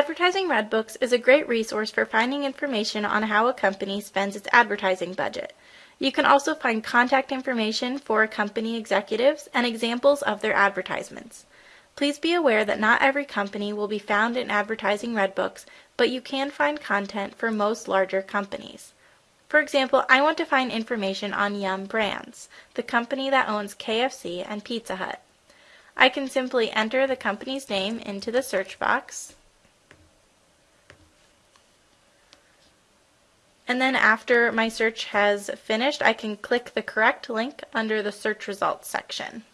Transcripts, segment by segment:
Advertising Redbooks is a great resource for finding information on how a company spends its advertising budget. You can also find contact information for company executives and examples of their advertisements. Please be aware that not every company will be found in Advertising Redbooks, but you can find content for most larger companies. For example, I want to find information on Yum Brands, the company that owns KFC and Pizza Hut. I can simply enter the company's name into the search box. And then after my search has finished, I can click the correct link under the search results section.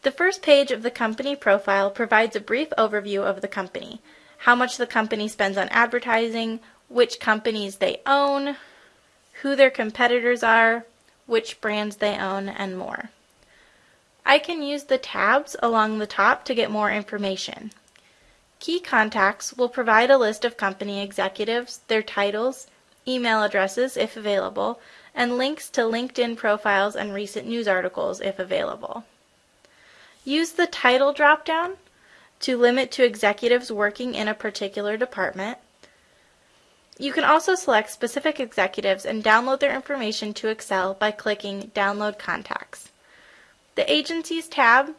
The first page of the company profile provides a brief overview of the company, how much the company spends on advertising, which companies they own, who their competitors are, which brands they own, and more. I can use the tabs along the top to get more information. Key contacts will provide a list of company executives, their titles, email addresses if available, and links to LinkedIn profiles and recent news articles if available. Use the title dropdown to limit to executives working in a particular department. You can also select specific executives and download their information to Excel by clicking Download Contacts. The Agencies tab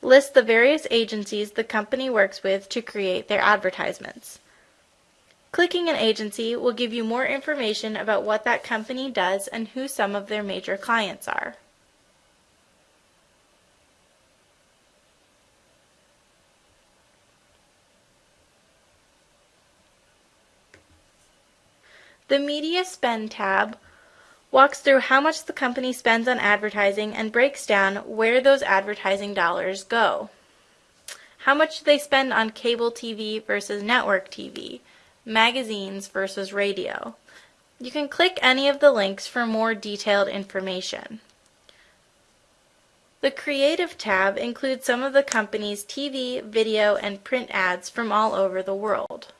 List the various agencies the company works with to create their advertisements. Clicking an agency will give you more information about what that company does and who some of their major clients are. The Media Spend tab walks through how much the company spends on advertising and breaks down where those advertising dollars go. How much they spend on cable TV versus network TV, magazines versus radio? You can click any of the links for more detailed information. The Creative tab includes some of the company's TV, video, and print ads from all over the world.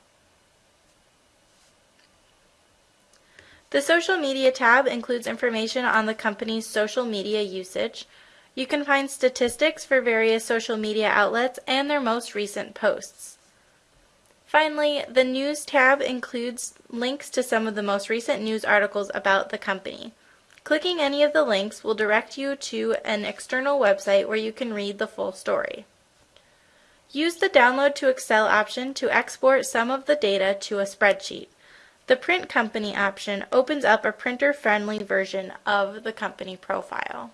The Social Media tab includes information on the company's social media usage. You can find statistics for various social media outlets and their most recent posts. Finally, the News tab includes links to some of the most recent news articles about the company. Clicking any of the links will direct you to an external website where you can read the full story. Use the Download to Excel option to export some of the data to a spreadsheet. The Print Company option opens up a printer-friendly version of the company profile.